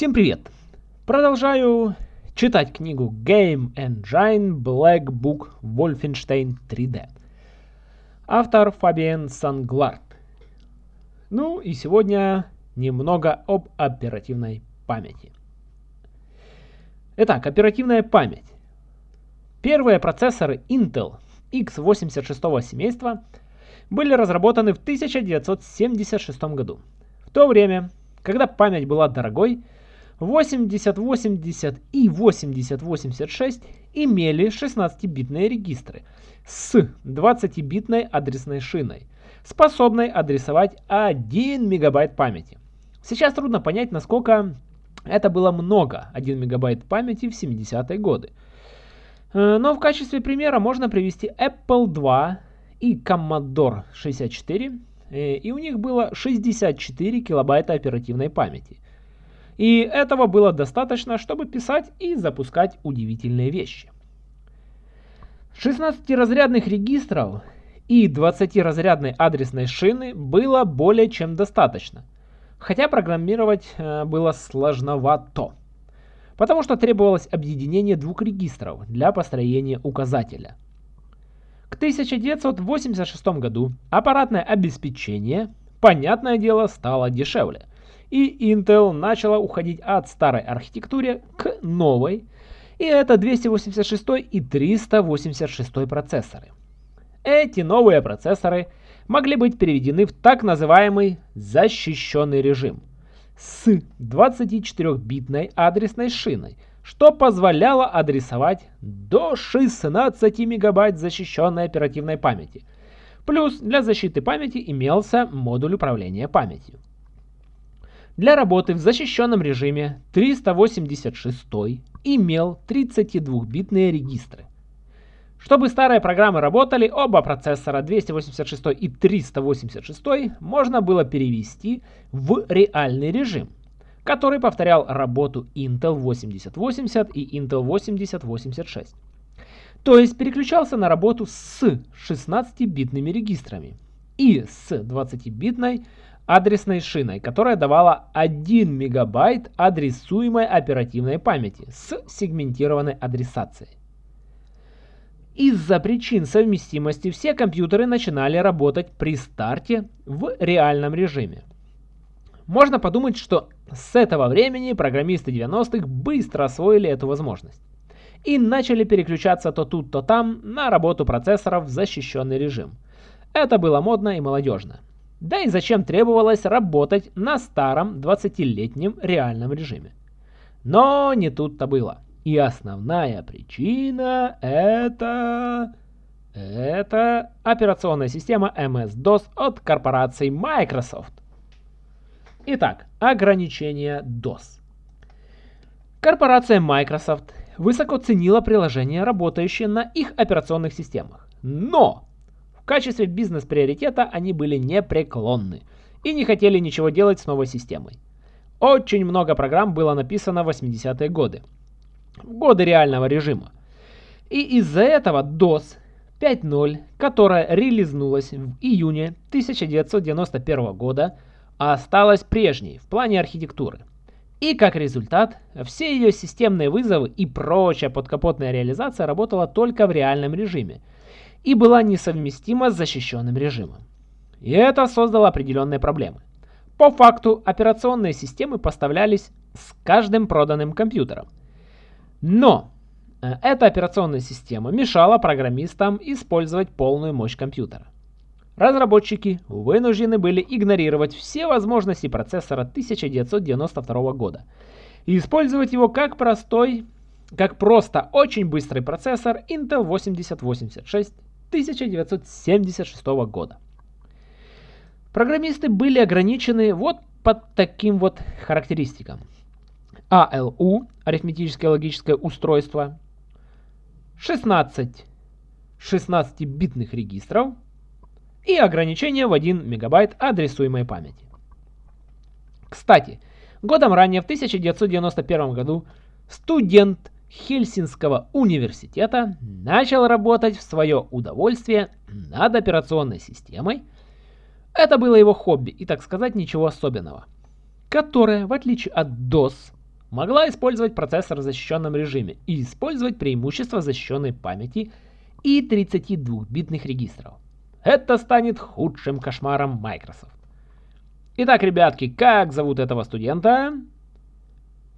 Всем привет! Продолжаю читать книгу Game Engine Black Book Wolfenstein 3D. Автор Фабиан Санглард. Ну и сегодня немного об оперативной памяти. Итак, оперативная память. Первые процессоры Intel x86 семейства были разработаны в 1976 году. В то время, когда память была дорогой, 8080 и 8086 имели 16-битные регистры с 20-битной адресной шиной, способной адресовать 1 мегабайт памяти. Сейчас трудно понять, насколько это было много, 1 мегабайт памяти в 70-е годы. Э, но в качестве примера можно привести Apple II и Commodore 64, э, и у них было 64 килобайта оперативной памяти – и этого было достаточно, чтобы писать и запускать удивительные вещи. 16-разрядных регистров и 20-разрядной адресной шины было более чем достаточно. Хотя программировать э, было сложновато. Потому что требовалось объединение двух регистров для построения указателя. К 1986 году аппаратное обеспечение, понятное дело, стало дешевле и Intel начала уходить от старой архитектуры к новой, и это 286 и 386 процессоры. Эти новые процессоры могли быть переведены в так называемый защищенный режим с 24-битной адресной шиной, что позволяло адресовать до 16 мегабайт защищенной оперативной памяти. Плюс для защиты памяти имелся модуль управления памятью. Для работы в защищенном режиме 386 имел 32-битные регистры. Чтобы старые программы работали, оба процессора 286 и 386 можно было перевести в реальный режим, который повторял работу Intel 8080 и Intel 8086. То есть переключался на работу с 16-битными регистрами и с 20-битной адресной шиной, которая давала 1 мегабайт адресуемой оперативной памяти с сегментированной адресацией. Из-за причин совместимости все компьютеры начинали работать при старте в реальном режиме. Можно подумать, что с этого времени программисты 90-х быстро освоили эту возможность и начали переключаться то тут, то там на работу процессоров в защищенный режим. Это было модно и молодежно. Да и зачем требовалось работать на старом 20-летнем реальном режиме. Но не тут-то было. И основная причина это... Это операционная система MS-DOS от корпорации Microsoft. Итак, ограничения DOS. Корпорация Microsoft высоко ценила приложения, работающие на их операционных системах. Но качестве бизнес-приоритета они были непреклонны и не хотели ничего делать с новой системой. Очень много программ было написано в 80-е годы, в годы реального режима. И из-за этого DOS 5.0, которая релизнулась в июне 1991 года, осталась прежней в плане архитектуры. И как результат, все ее системные вызовы и прочая подкапотная реализация работала только в реальном режиме – и была несовместима с защищенным режимом. И это создало определенные проблемы. По факту операционные системы поставлялись с каждым проданным компьютером. Но э, эта операционная система мешала программистам использовать полную мощь компьютера. Разработчики вынуждены были игнорировать все возможности процессора 1992 года и использовать его как простой, как просто очень быстрый процессор Intel 8086 1976 года. Программисты были ограничены вот под таким вот характеристикам. ALU, арифметическое логическое устройство, 16 16-битных регистров и ограничение в 1 мегабайт адресуемой памяти. Кстати, годом ранее, в 1991 году, студент Хельсинского университета начал работать в свое удовольствие над операционной системой. Это было его хобби и, так сказать, ничего особенного. Которая, в отличие от DOS, могла использовать процессор в защищенном режиме и использовать преимущество защищенной памяти и 32-битных регистров. Это станет худшим кошмаром Microsoft. Итак, ребятки, как зовут этого студента?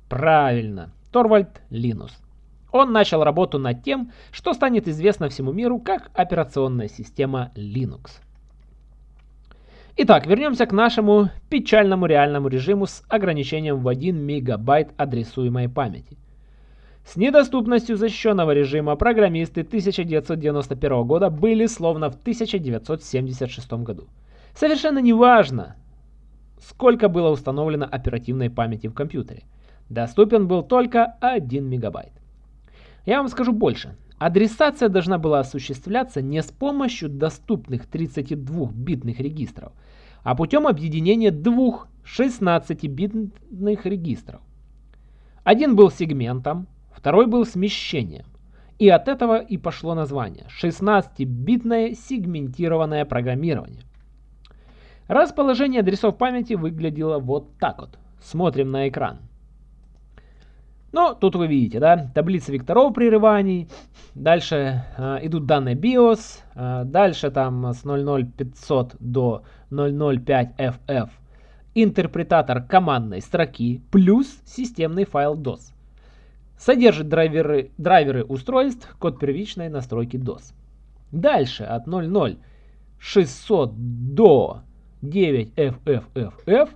Правильно, Торвальд Линус. Он начал работу над тем, что станет известно всему миру как операционная система Linux. Итак, вернемся к нашему печальному реальному режиму с ограничением в 1 мегабайт адресуемой памяти. С недоступностью защищенного режима программисты 1991 года были словно в 1976 году. Совершенно неважно, сколько было установлено оперативной памяти в компьютере. Доступен был только 1 мегабайт. Я вам скажу больше. Адресация должна была осуществляться не с помощью доступных 32-битных регистров, а путем объединения двух 16-битных регистров. Один был сегментом, второй был смещением. И от этого и пошло название 16-битное сегментированное программирование. Расположение адресов памяти выглядело вот так вот. Смотрим на экран. Ну, тут вы видите, да, таблица векторов прерываний, дальше э, идут данные BIOS, э, дальше там с 00500 до 005FF интерпретатор командной строки плюс системный файл DOS. Содержит драйверы, драйверы устройств, код первичной настройки DOS. Дальше от 00600 до 9FFFF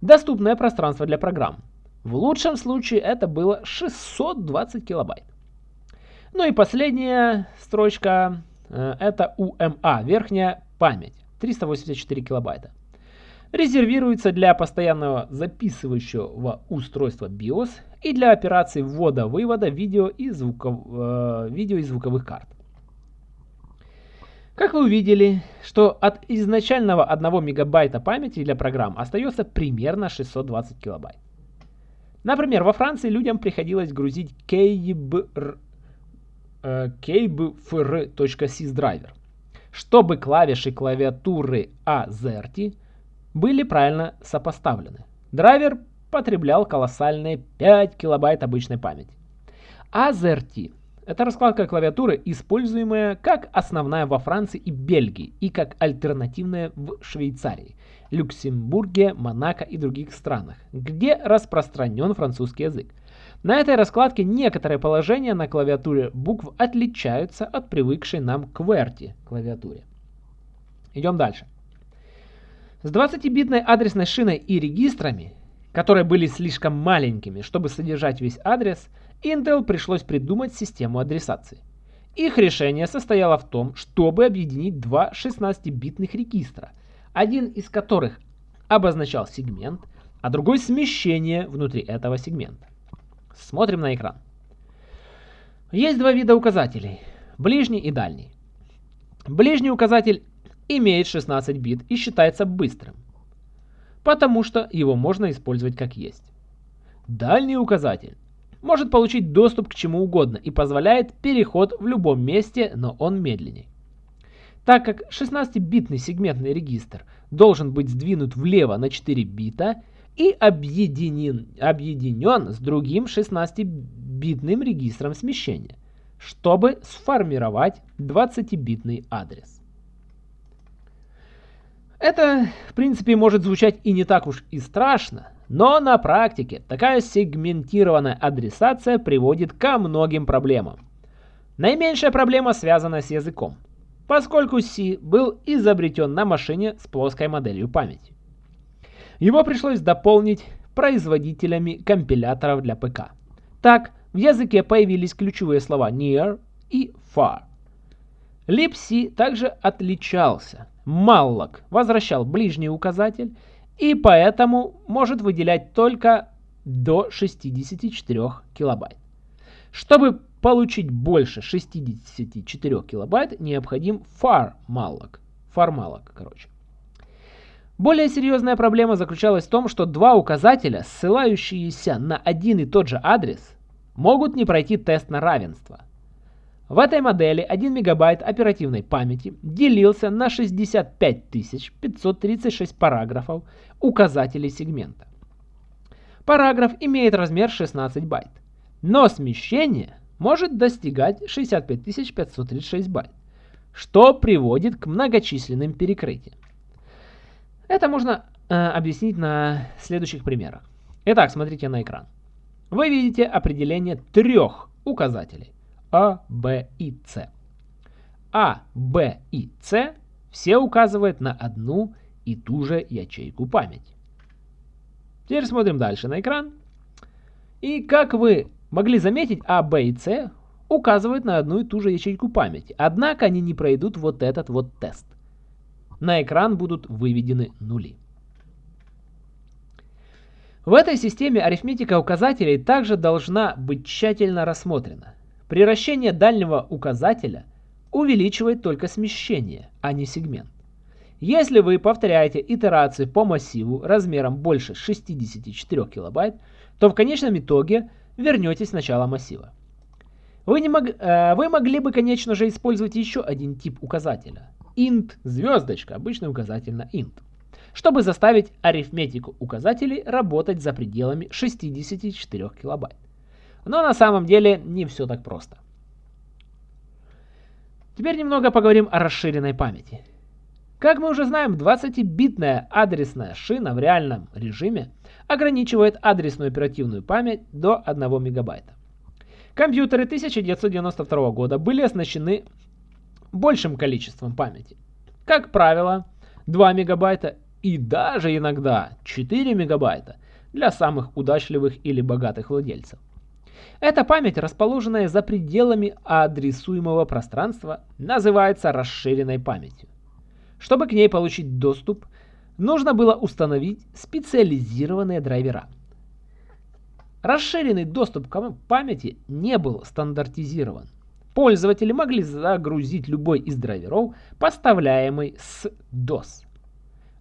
доступное пространство для программ. В лучшем случае это было 620 килобайт. Ну и последняя строчка э, это UMA, верхняя память, 384 килобайта. Резервируется для постоянного записывающего устройства BIOS и для операций ввода-вывода видео и, э, видео и звуковых карт. Как вы увидели, что от изначального 1 мегабайта памяти для программ остается примерно 620 килобайт. Например, во Франции людям приходилось грузить kbfr.sys э, драйвер, чтобы клавиши клавиатуры AZERTY были правильно сопоставлены. Драйвер потреблял колоссальные 5 килобайт обычной памяти. AZERTY – это раскладка клавиатуры, используемая как основная во Франции и Бельгии и как альтернативная в Швейцарии – Люксембурге, Монако и других странах, где распространен французский язык. На этой раскладке некоторые положения на клавиатуре букв отличаются от привыкшей нам QWERTY клавиатуре. Идем дальше. С 20-битной адресной шиной и регистрами, которые были слишком маленькими, чтобы содержать весь адрес, Intel пришлось придумать систему адресации. Их решение состояло в том, чтобы объединить два 16-битных регистра – один из которых обозначал сегмент, а другой смещение внутри этого сегмента. Смотрим на экран. Есть два вида указателей, ближний и дальний. Ближний указатель имеет 16 бит и считается быстрым, потому что его можно использовать как есть. Дальний указатель может получить доступ к чему угодно и позволяет переход в любом месте, но он медленнее. Так как 16-битный сегментный регистр должен быть сдвинут влево на 4 бита и объединен, объединен с другим 16-битным регистром смещения, чтобы сформировать 20-битный адрес. Это, в принципе, может звучать и не так уж и страшно, но на практике такая сегментированная адресация приводит ко многим проблемам. Наименьшая проблема связана с языком поскольку C был изобретен на машине с плоской моделью памяти. Его пришлось дополнить производителями компиляторов для ПК. Так, в языке появились ключевые слова near и far. libc также отличался. Malloc возвращал ближний указатель и поэтому может выделять только до 64 килобайт. Чтобы получить больше 64 килобайт, необходим. Far malloc, короче. Более серьезная проблема заключалась в том, что два указателя, ссылающиеся на один и тот же адрес, могут не пройти тест на равенство. В этой модели 1 мегабайт оперативной памяти делился на 65 536 параграфов указателей сегмента. Параграф имеет размер 16 байт, но смещение может достигать 65 536 байт, что приводит к многочисленным перекрытиям. Это можно э, объяснить на следующих примерах. Итак, смотрите на экран. Вы видите определение трех указателей А, Б и С. А, Б и С все указывают на одну и ту же ячейку памяти. Теперь смотрим дальше на экран. И как вы могли заметить, А, Б и С указывают на одну и ту же ячейку памяти. Однако они не пройдут вот этот вот тест. На экран будут выведены нули. В этой системе арифметика указателей также должна быть тщательно рассмотрена. Приращение дальнего указателя увеличивает только смещение, а не сегмент. Если вы повторяете итерации по массиву размером больше 64 килобайт, то в конечном итоге вернетесь в начало массива. Вы, не мог, э, вы могли бы, конечно же, использовать еще один тип указателя. int звездочка, обычный указатель на int чтобы заставить арифметику указателей работать за пределами 64 килобайт. Но на самом деле не все так просто. Теперь немного поговорим о расширенной памяти. Как мы уже знаем, 20-битная адресная шина в реальном режиме ограничивает адресную оперативную память до 1 мегабайта. Компьютеры 1992 года были оснащены большим количеством памяти. Как правило, 2 мегабайта и даже иногда 4 мегабайта для самых удачливых или богатых владельцев. Эта память, расположенная за пределами адресуемого пространства, называется расширенной памятью. Чтобы к ней получить доступ, нужно было установить специализированные драйвера. Расширенный доступ к памяти не был стандартизирован. Пользователи могли загрузить любой из драйверов, поставляемый с DOS.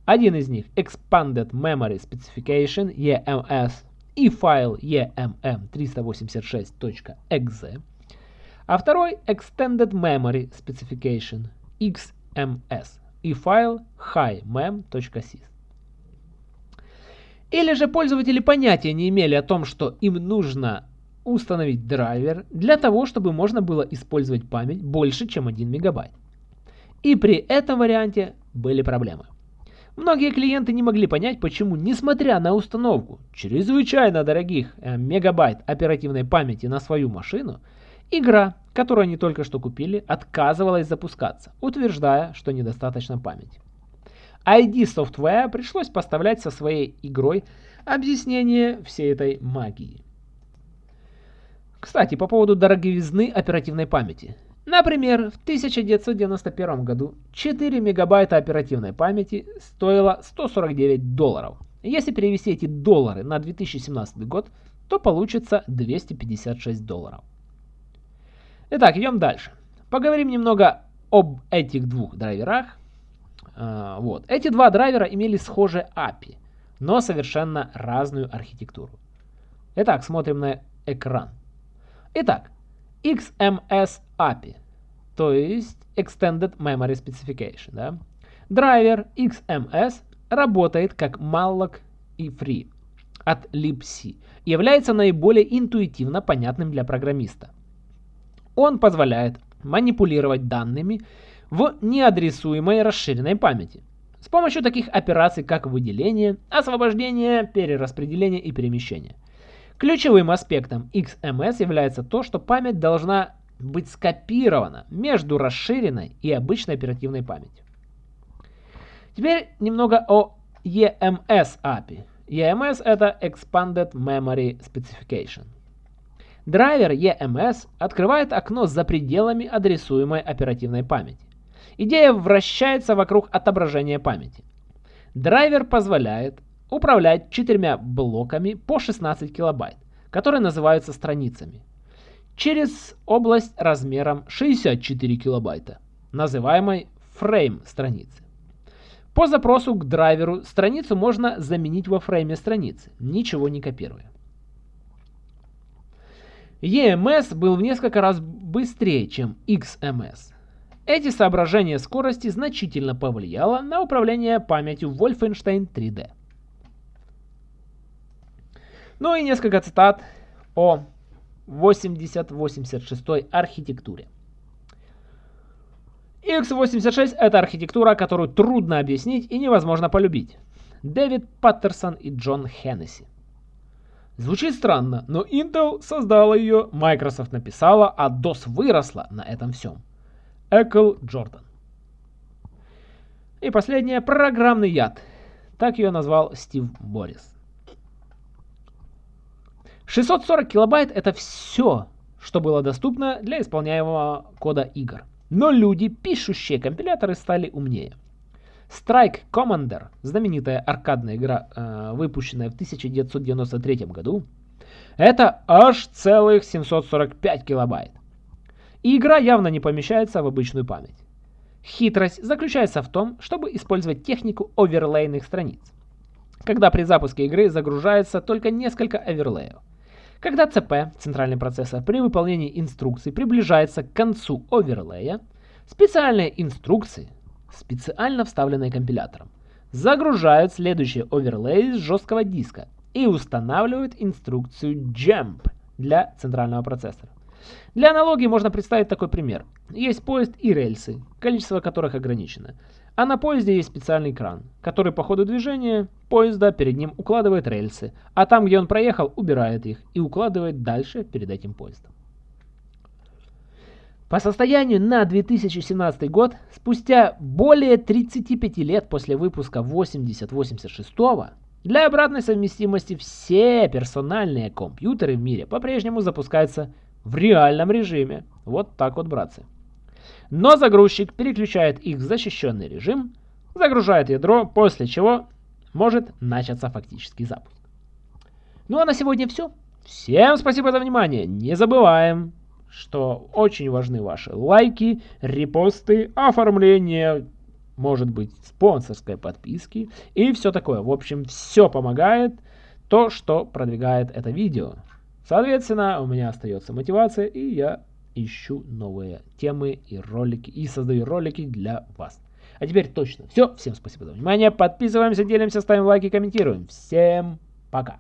Один из них Expanded Memory Specification EMS и файл emm386.exe, а второй Extended Memory Specification XMS и файл highmem.sys. Или же пользователи понятия не имели о том, что им нужно установить драйвер для того, чтобы можно было использовать память больше, чем 1 мегабайт. И при этом варианте были проблемы. Многие клиенты не могли понять, почему, несмотря на установку чрезвычайно дорогих э, мегабайт оперативной памяти на свою машину, игра, которую они только что купили, отказывалась запускаться, утверждая, что недостаточно памяти. ID Software пришлось поставлять со своей игрой объяснение всей этой магии. Кстати, по поводу дороговизны оперативной памяти. Например, в 1991 году 4 мегабайта оперативной памяти стоило 149 долларов. Если перевести эти доллары на 2017 год, то получится 256 долларов. Итак, идем дальше. Поговорим немного об этих двух драйверах. А, вот. Эти два драйвера имели схожие API, но совершенно разную архитектуру. Итак, смотрим на экран. Итак, XMS API, то есть Extended Memory Specification. Да? Драйвер XMS работает как malloc и free от libc является наиболее интуитивно понятным для программиста. Он позволяет манипулировать данными в неадресуемой расширенной памяти с помощью таких операций, как выделение, освобождение, перераспределение и перемещение. Ключевым аспектом XMS является то, что память должна быть скопирована между расширенной и обычной оперативной памятью. Теперь немного о EMS API. EMS это Expanded Memory Specification. Драйвер EMS открывает окно за пределами адресуемой оперативной памяти. Идея вращается вокруг отображения памяти. Драйвер позволяет управлять четырьмя блоками по 16 килобайт, которые называются страницами, через область размером 64 килобайта, называемой фрейм страницы. По запросу к драйверу страницу можно заменить во фрейме страницы, ничего не копируя. EMS был в несколько раз быстрее, чем XMS. Эти соображения скорости значительно повлияло на управление памятью Wolfenstein 3D. Ну и несколько цитат о 8086 архитектуре. X86 это архитектура, которую трудно объяснить и невозможно полюбить. Дэвид Паттерсон и Джон Хеннесси. Звучит странно, но Intel создала ее, Microsoft написала, а DOS выросла на этом всем. Экл Джордан. И последнее, программный яд. Так ее назвал Стив Борис. 640 килобайт это все, что было доступно для исполняемого кода игр. Но люди, пишущие компиляторы, стали умнее. Strike Commander, знаменитая аркадная игра, э, выпущенная в 1993 году, это аж целых 745 килобайт. И игра явно не помещается в обычную память. Хитрость заключается в том, чтобы использовать технику оверлейных страниц, когда при запуске игры загружается только несколько оверлеев. Когда ЦП, центральный процессор, при выполнении инструкций приближается к концу оверлея, специальные инструкции, специально вставленные компилятором, загружают следующие оверлей с жесткого диска и устанавливают инструкцию JUMP для центрального процессора. Для аналогии можно представить такой пример. Есть поезд и рельсы, количество которых ограничено. А на поезде есть специальный кран, который по ходу движения поезда перед ним укладывает рельсы, а там, где он проехал, убирает их и укладывает дальше перед этим поездом. По состоянию на 2017 год, спустя более 35 лет после выпуска 8086, для обратной совместимости все персональные компьютеры в мире по-прежнему запускаются в реальном режиме. Вот так вот, братцы. Но загрузчик переключает их в защищенный режим, загружает ядро, после чего может начаться фактический запуск. Ну а на сегодня все. Всем спасибо за внимание. Не забываем, что очень важны ваши лайки, репосты, оформление, может быть, спонсорской подписки и все такое. В общем, все помогает то, что продвигает это видео. Соответственно, у меня остается мотивация, и я ищу новые темы и ролики, и создаю ролики для вас. А теперь точно все. Всем спасибо за внимание. Подписываемся, делимся, ставим лайки, комментируем. Всем пока.